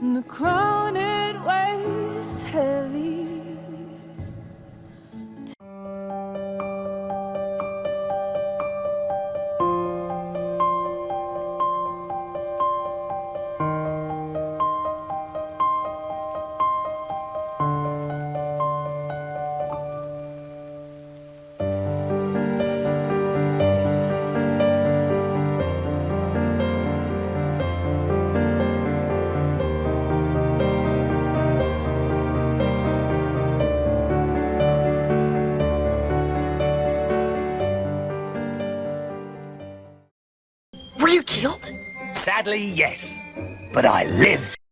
And the crown it Were you killed? Sadly, yes. But I live.